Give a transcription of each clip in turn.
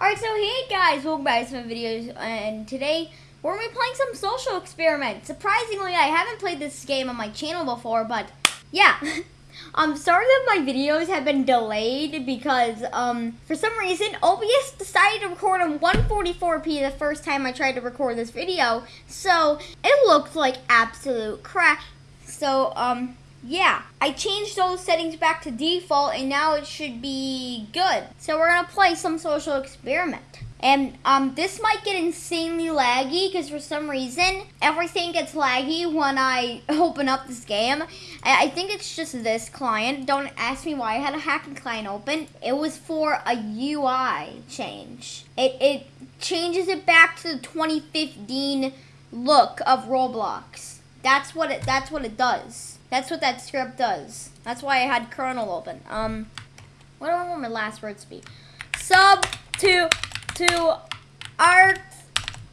Alright, so hey guys, welcome back to my videos, and today we're going to be playing some social experiment. Surprisingly, I haven't played this game on my channel before, but yeah. um, sorry that my videos have been delayed because, um, for some reason, OBS decided to record on 144p the first time I tried to record this video, so it looked like absolute crap. So, um, yeah, I changed those settings back to default and now it should be good. So we're gonna play some social experiment. And um, this might get insanely laggy because for some reason everything gets laggy when I open up this game. I, I think it's just this client. Don't ask me why I had a hacking client open. It was for a UI change. It, it changes it back to the 2015 look of Roblox. That's what it. That's what it does. That's what that script does. That's why I had kernel open. Um, what do I want my last words to be? Sub to to arc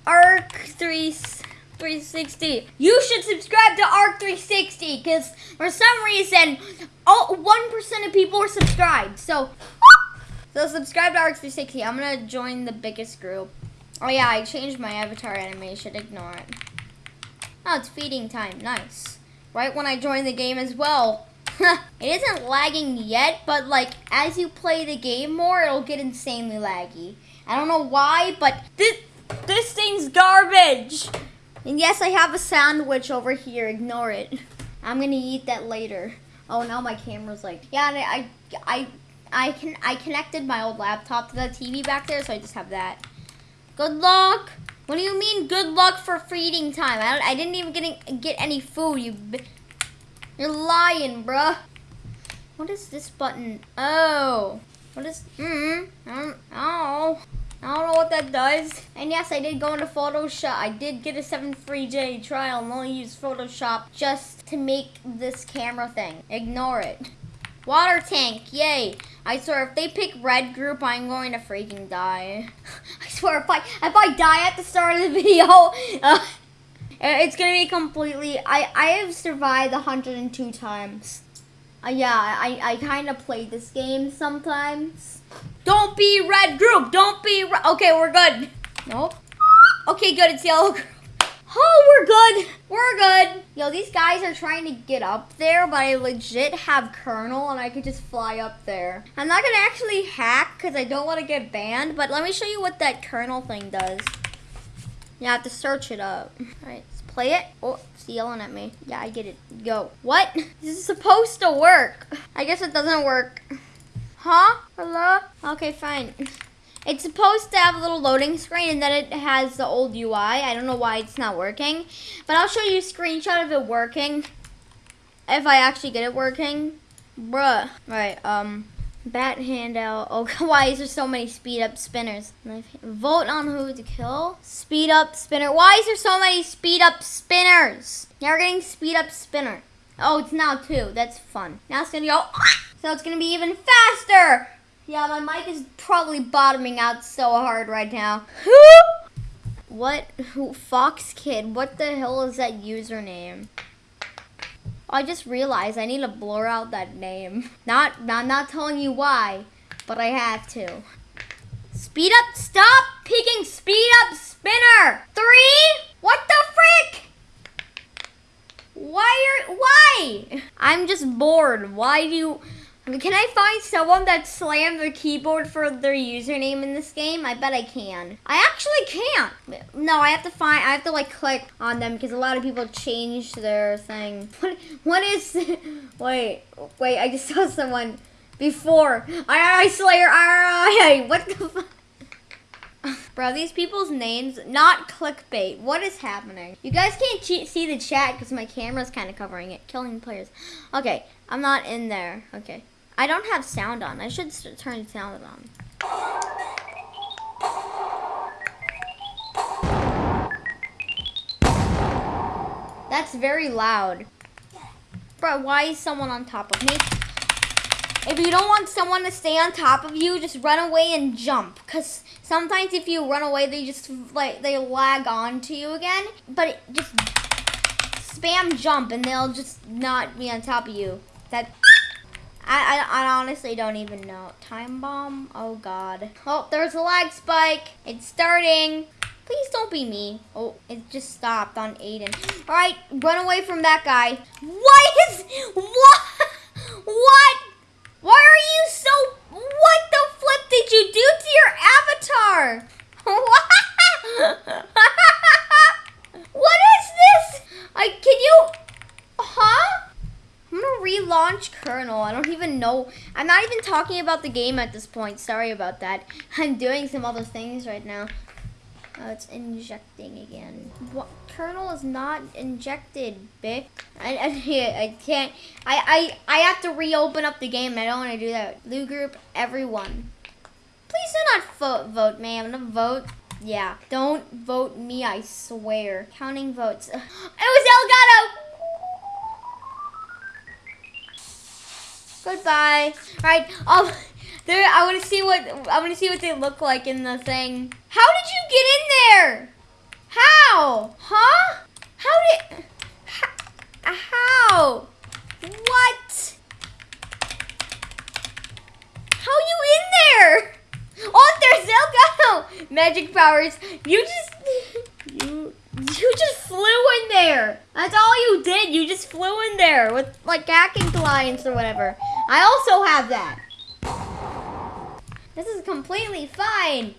arc three. 360. You should subscribe to Arc 360 because for some reason, all 1% of people are subscribed. So, so subscribe to Arc 360. I'm gonna join the biggest group. Oh yeah, I changed my avatar animation. Ignore it. Oh, it's feeding time. Nice right when I joined the game as well. it isn't lagging yet, but like as you play the game more, it'll get insanely laggy. I don't know why, but this this thing's garbage. And yes, I have a sandwich over here. Ignore it. I'm gonna eat that later. Oh, now my camera's like, yeah, I, I, I can, I connected my old laptop to the TV back there, so I just have that. Good luck. What do you mean good luck for feeding time? I, I didn't even get, get any food. You, you're lying, bruh. What is this button? Oh. What is, mm, mm, oh. I don't know what that does. And yes, I did go into Photoshop. I did get a 7 free day trial and only use Photoshop just to make this camera thing. Ignore it. Water tank, yay. I swear, if they pick red group, I'm going to freaking die. I swear, if I, if I die at the start of the video, uh, it's going to be completely... I, I have survived 102 times. Uh, yeah, I, I kind of play this game sometimes. Don't be red group. Don't be... Okay, we're good. Nope. Okay, good. It's yellow group. Oh, we're good. We're good. Yo, these guys are trying to get up there, but I legit have kernel and I could just fly up there. I'm not going to actually hack because I don't want to get banned, but let me show you what that kernel thing does. You have to search it up. All right, let's play it. Oh, it's yelling at me. Yeah, I get it. Go. What? This is supposed to work. I guess it doesn't work. Huh? Hello? Okay, fine. It's supposed to have a little loading screen and then it has the old UI. I don't know why it's not working. But I'll show you a screenshot of it working. If I actually get it working. Bruh. Right, um, bat handout. Oh, why is there so many speed up spinners? Vote on who to kill. Speed up spinner. Why is there so many speed up spinners? Now we're getting speed up spinner. Oh, it's now two. That's fun. Now it's gonna go. So it's gonna be even faster. Yeah, my mic is probably bottoming out so hard right now. Who What? Who? Fox Kid? What the hell is that username? I just realized I need to blur out that name. Not, I'm not telling you why, but I have to. Speed up, stop picking speed up spinner. Three? What the frick? Why are, why? I'm just bored. Why do you, can I find someone that slammed their keyboard for their username in this game? I bet I can. I actually can't. No, I have to find, I have to like click on them because a lot of people changed their thing. What, what is, wait, wait, I just saw someone before. I, Slayer, I, what the fuck? Bro, these people's names, not clickbait. What is happening? You guys can't see the chat because my camera's kind of covering it. Killing players. Okay, I'm not in there. Okay. I don't have sound on. I should turn sound on. That's very loud. Bro, why is someone on top of me? If you don't want someone to stay on top of you, just run away and jump. Because sometimes if you run away, they just, like, they lag on to you again. But just spam jump and they'll just not be on top of you. That... I, I, I honestly don't even know. Time bomb? Oh god. Oh, there's a lag spike. It's starting. Please don't be me. Oh, it just stopped on Aiden. All right, run away from that guy. What is, what, what? Why are you so, what the flip did you do to your avatar? what is this? I, can you, huh? I'm gonna relaunch Kernel. I don't even know. I'm not even talking about the game at this point. Sorry about that. I'm doing some other things right now. Oh, it's injecting again. What? Kernel is not injected, Bic. I, I, I can't. I, I, I have to reopen up the game. I don't want to do that. Blue group, everyone. Please do not vote, vote me. I'm gonna vote. Yeah, don't vote me, I swear. Counting votes. It was Elgato! Goodbye. All right. Um, there. I want to see what I want to see what they look like in the thing. How did you get in there? How? Huh? How did? How? What? How you in there? Oh, there's Elgato! Magic powers. You just you you just flew in there. That's all you did. You just flew in there with like hacking clients or whatever. I also have that. This is completely fine.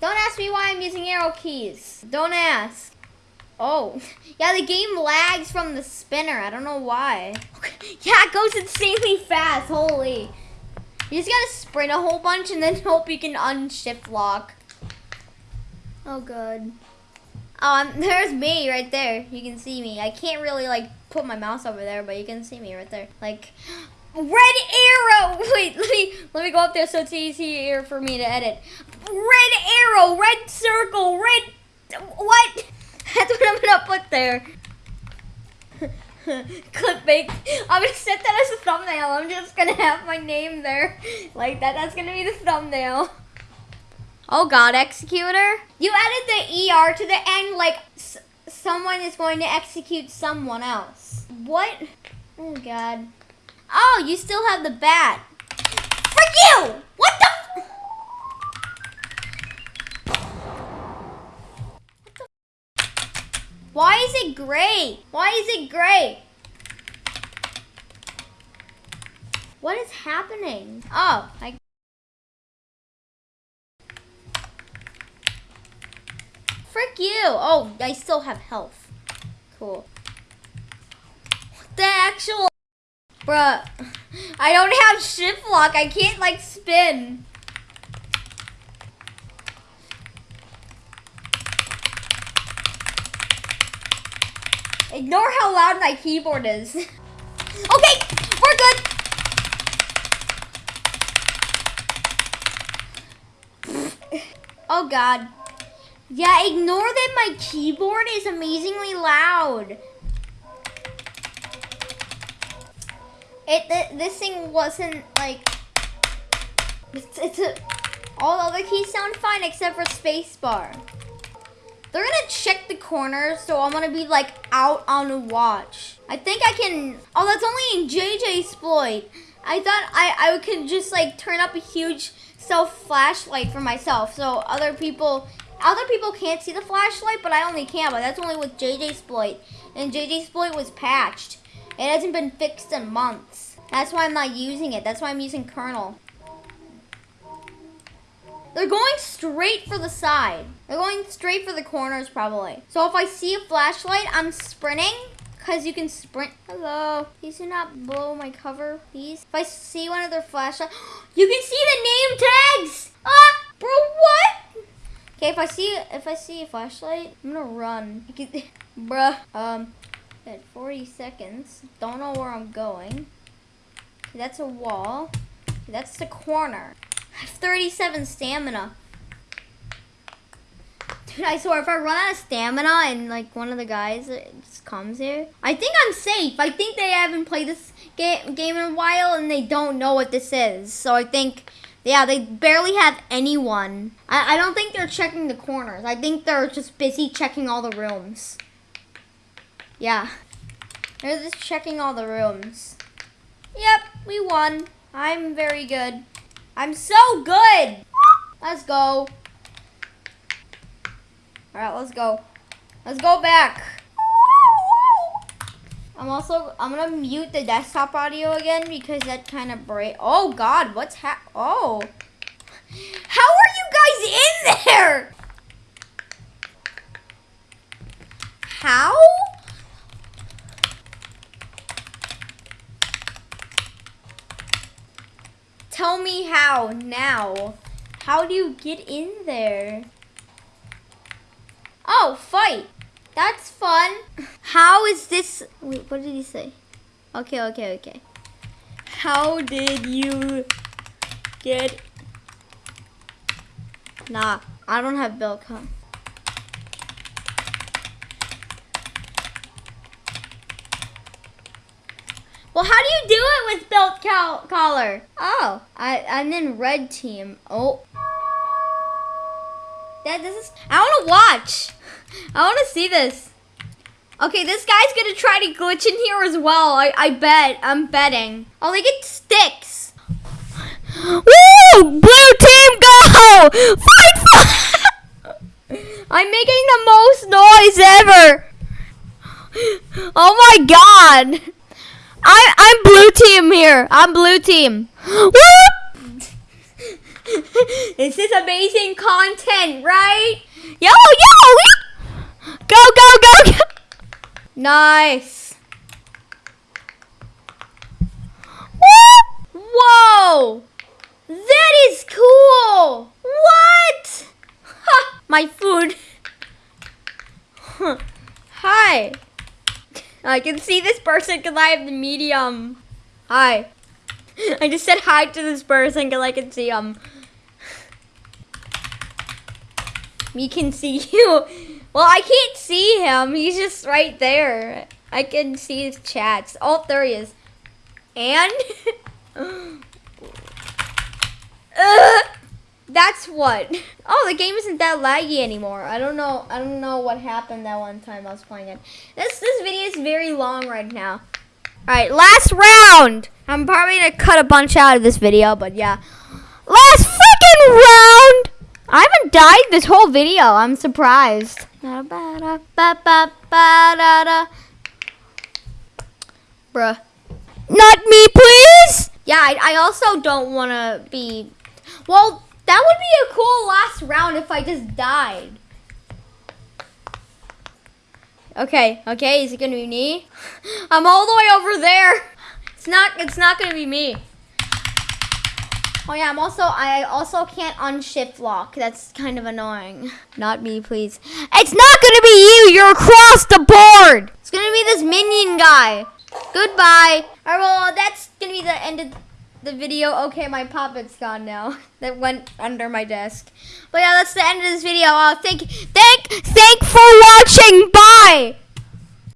Don't ask me why I'm using arrow keys. Don't ask. Oh, yeah, the game lags from the spinner. I don't know why. yeah, it goes insanely fast. Holy. You just gotta sprint a whole bunch and then hope you can unshift lock. Oh, good. Um, there's me right there. You can see me. I can't really like put my mouse over there, but you can see me right there. Like, red arrow. Wait, let me let me go up there so it's easier for me to edit. Red arrow, red circle, red. What? That's what I'm gonna put there. Clickbait. I'm gonna set that as a thumbnail. I'm just gonna have my name there, like that. That's gonna be the thumbnail. Oh God, executor. You added the ER to the end like someone is going to execute someone else. What? Oh God. Oh, you still have the bat. Frick you! What the? What the? Why is it gray? Why is it gray? What is happening? Oh, I Frick you! Oh, I still have health. Cool. The actual... Bruh. I don't have shift lock. I can't, like, spin. Ignore how loud my keyboard is. okay, we're good. oh, God. Yeah, ignore that my keyboard is amazingly loud. It th this thing wasn't like it's, it's a, all the other keys sound fine except for spacebar. They're gonna check the corners, so I'm gonna be like out on watch. I think I can. Oh, that's only in JJSploit. I thought I I could just like turn up a huge self flashlight for myself, so other people other people can't see the flashlight, but I only can. But that's only with JJSploit. And JJSploit was patched. It hasn't been fixed in months. That's why I'm not using it. That's why I'm using kernel. They're going straight for the side. They're going straight for the corners probably. So if I see a flashlight, I'm sprinting because you can sprint. Hello. Please do not blow my cover, please. If I see one of their flashlights, you can see the name tags. Ah, bro, what? Okay, if I see if I see a flashlight, I'm gonna run. Bruh. Um, at 40 seconds. Don't know where I'm going. That's a wall. That's the corner. I have 37 stamina. Dude, I swear, if I run out of stamina and like one of the guys uh, just comes here, I think I'm safe. I think they haven't played this game, game in a while and they don't know what this is. So I think yeah, they barely have anyone. I, I don't think they're checking the corners. I think they're just busy checking all the rooms. Yeah. They're just checking all the rooms. Yep, we won. I'm very good. I'm so good. Let's go. All right, let's go. Let's go back. I'm also, I'm gonna mute the desktop audio again because that kind of break. Oh God, what's hap, oh. How are you guys in there? How? Tell me how now. How do you get in there? Oh, fight. That's fun. How is this? Wait, what did he say? Okay, okay, okay. How did you get? Nah, I don't have build Well, how do you do it with belt collar? Oh, I, I'm in red team. Oh. That this is, I want to watch. I want to see this. Okay, this guy's gonna try to glitch in here as well. I, I bet. I'm betting. Oh, they get sticks. Woo! Blue team, go! Fight! fight! I'm making the most noise ever. Oh my god. I I'm blue team here. I'm blue team. this is amazing content, right? Yo, yo! Go, go, go, go! Nice. Whoa! That is cool! What? Ha! My food. Hi. I can see this person because I have the medium. Hi. I just said hi to this person because I can see him. We can see you. Well, I can't see him. He's just right there. I can see his chats. Oh, there he is. And? That's what. Oh, the game isn't that laggy anymore. I don't know. I don't know what happened that one time I was playing it. This this video is very long right now. All right, last round. I'm probably gonna cut a bunch out of this video, but yeah. Last freaking round. I haven't died this whole video. I'm surprised. Bruh. Not me, please! Yeah, I, I also don't want to be... Well, that would be a cool last round if I just died. Okay, okay, is it gonna be me? I'm all the way over there. It's not, it's not gonna be me. Oh yeah, I'm also, I also can't unshift lock. That's kind of annoying. Not me, please. It's not gonna be you, you're across the board. It's gonna be this minion guy. Goodbye. All right, well, that's gonna be the end of the video. Okay, my puppet's gone now. That went under my desk. But yeah, that's the end of this video. Uh, thank, thank, thank for watching. Bye.